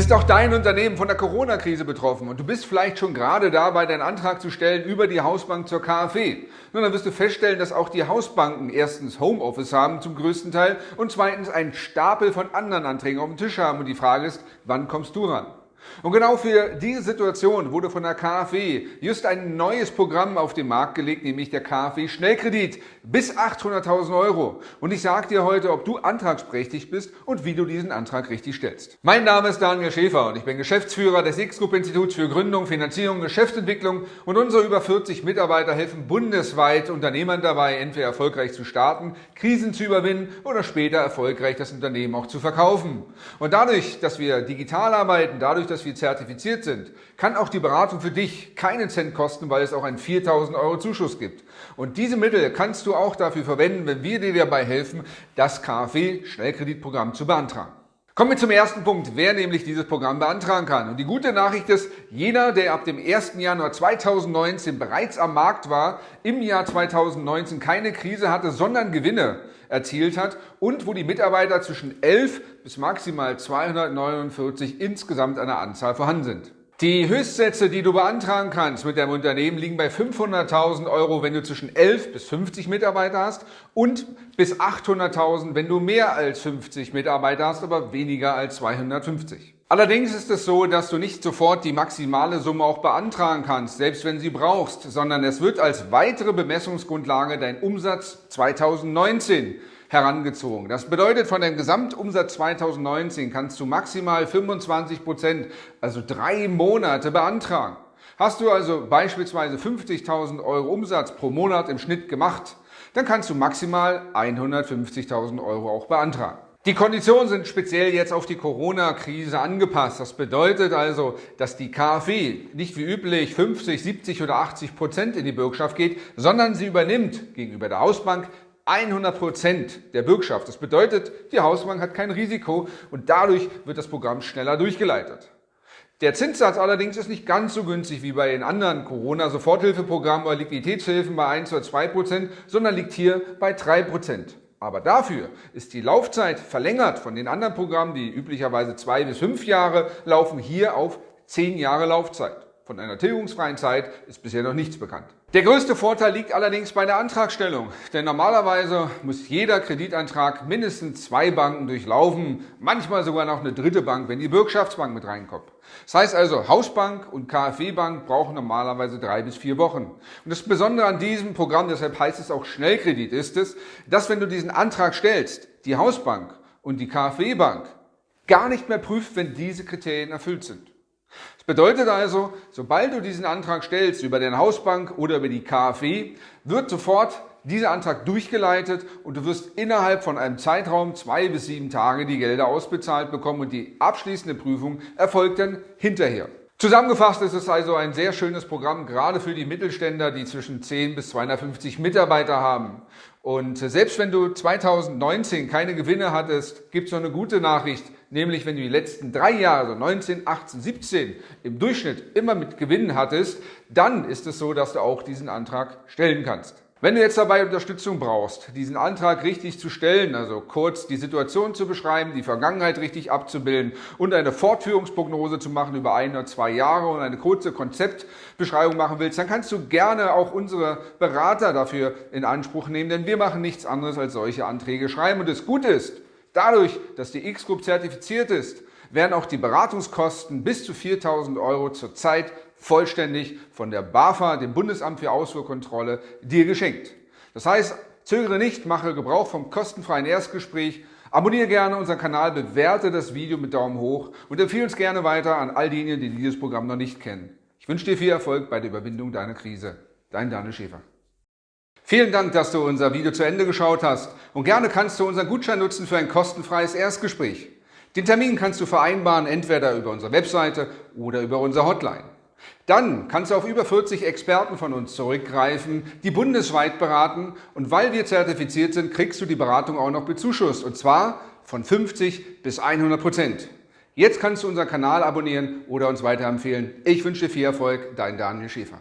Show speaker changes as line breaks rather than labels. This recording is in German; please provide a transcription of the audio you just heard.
Ist auch dein Unternehmen von der Corona-Krise betroffen und du bist vielleicht schon gerade dabei, deinen Antrag zu stellen über die Hausbank zur KfW? Nun, dann wirst du feststellen, dass auch die Hausbanken erstens Homeoffice haben zum größten Teil und zweitens einen Stapel von anderen Anträgen auf dem Tisch haben und die Frage ist, wann kommst du ran? Und genau für diese Situation wurde von der KfW just ein neues Programm auf den Markt gelegt, nämlich der KfW Schnellkredit bis 800.000 Euro. Und ich sage dir heute, ob du antragsberechtigt bist und wie du diesen Antrag richtig stellst. Mein Name ist Daniel Schäfer und ich bin Geschäftsführer des X-Group Instituts für Gründung, Finanzierung, Geschäftsentwicklung und unsere über 40 Mitarbeiter helfen bundesweit Unternehmern dabei, entweder erfolgreich zu starten, Krisen zu überwinden oder später erfolgreich das Unternehmen auch zu verkaufen. Und dadurch, dass wir digital arbeiten, dadurch, dass wir zertifiziert sind, kann auch die Beratung für dich keinen Cent kosten, weil es auch einen 4000 Euro Zuschuss gibt. Und diese Mittel kannst du auch dafür verwenden, wenn wir dir dabei helfen, das KfW-Schnellkreditprogramm zu beantragen. Kommen wir zum ersten Punkt, wer nämlich dieses Programm beantragen kann. Und die gute Nachricht ist, jeder, der ab dem 1. Januar 2019 bereits am Markt war, im Jahr 2019 keine Krise hatte, sondern Gewinne erzielt hat und wo die Mitarbeiter zwischen 11 bis maximal 249 insgesamt an der Anzahl vorhanden sind. Die Höchstsätze, die du beantragen kannst mit deinem Unternehmen, liegen bei 500.000 Euro, wenn du zwischen 11 bis 50 Mitarbeiter hast und bis 800.000, wenn du mehr als 50 Mitarbeiter hast, aber weniger als 250. Allerdings ist es so, dass du nicht sofort die maximale Summe auch beantragen kannst, selbst wenn sie brauchst, sondern es wird als weitere Bemessungsgrundlage dein Umsatz 2019 herangezogen. Das bedeutet, von dem Gesamtumsatz 2019 kannst du maximal 25 Prozent, also drei Monate beantragen. Hast du also beispielsweise 50.000 Euro Umsatz pro Monat im Schnitt gemacht, dann kannst du maximal 150.000 Euro auch beantragen. Die Konditionen sind speziell jetzt auf die Corona-Krise angepasst. Das bedeutet also, dass die KfW nicht wie üblich 50, 70 oder 80 Prozent in die Bürgschaft geht, sondern sie übernimmt gegenüber der Hausbank 100 Prozent der Bürgschaft. Das bedeutet, die Hausbank hat kein Risiko und dadurch wird das Programm schneller durchgeleitet. Der Zinssatz allerdings ist nicht ganz so günstig wie bei den anderen Corona-Soforthilfeprogrammen oder Liquiditätshilfen bei 1 oder 2 Prozent, sondern liegt hier bei 3 Prozent. Aber dafür ist die Laufzeit verlängert von den anderen Programmen, die üblicherweise zwei bis fünf Jahre laufen, hier auf zehn Jahre Laufzeit. Von einer tilgungsfreien Zeit ist bisher noch nichts bekannt. Der größte Vorteil liegt allerdings bei der Antragstellung, denn normalerweise muss jeder Kreditantrag mindestens zwei Banken durchlaufen, manchmal sogar noch eine dritte Bank, wenn die Bürgschaftsbank mit reinkommt. Das heißt also, Hausbank und KfW-Bank brauchen normalerweise drei bis vier Wochen. Und das Besondere an diesem Programm, deshalb heißt es auch Schnellkredit, ist es, dass wenn du diesen Antrag stellst, die Hausbank und die KfW-Bank gar nicht mehr prüft, wenn diese Kriterien erfüllt sind. Das bedeutet also, sobald du diesen Antrag stellst über deine Hausbank oder über die KfW, wird sofort dieser Antrag durchgeleitet und du wirst innerhalb von einem Zeitraum zwei bis sieben Tage die Gelder ausbezahlt bekommen und die abschließende Prüfung erfolgt dann hinterher. Zusammengefasst ist es also ein sehr schönes Programm, gerade für die Mittelständler, die zwischen 10 bis 250 Mitarbeiter haben. Und selbst wenn du 2019 keine Gewinne hattest, gibt es noch eine gute Nachricht, nämlich wenn du die letzten drei Jahre, also 19, 18, 17, im Durchschnitt immer mit Gewinnen hattest, dann ist es so, dass du auch diesen Antrag stellen kannst. Wenn du jetzt dabei Unterstützung brauchst, diesen Antrag richtig zu stellen, also kurz die Situation zu beschreiben, die Vergangenheit richtig abzubilden und eine Fortführungsprognose zu machen über ein oder zwei Jahre und eine kurze Konzeptbeschreibung machen willst, dann kannst du gerne auch unsere Berater dafür in Anspruch nehmen, denn wir machen nichts anderes als solche Anträge schreiben. Und das Gute ist, dadurch, dass die X-Group zertifiziert ist, werden auch die Beratungskosten bis zu 4.000 Euro zurzeit vollständig von der BAFA, dem Bundesamt für Ausfuhrkontrolle, dir geschenkt. Das heißt, zögere nicht, mache Gebrauch vom kostenfreien Erstgespräch, abonniere gerne unseren Kanal, bewerte das Video mit Daumen hoch und empfehle uns gerne weiter an all diejenigen, die dieses Programm noch nicht kennen. Ich wünsche dir viel Erfolg bei der Überwindung deiner Krise. Dein Daniel Schäfer. Vielen Dank, dass du unser Video zu Ende geschaut hast und gerne kannst du unseren Gutschein nutzen für ein kostenfreies Erstgespräch. Den Termin kannst du vereinbaren, entweder über unsere Webseite oder über unsere Hotline. Dann kannst du auf über 40 Experten von uns zurückgreifen, die bundesweit beraten und weil wir zertifiziert sind, kriegst du die Beratung auch noch bezuschusst und zwar von 50 bis 100 Prozent. Jetzt kannst du unseren Kanal abonnieren oder uns weiterempfehlen. Ich wünsche dir viel Erfolg, dein Daniel Schäfer.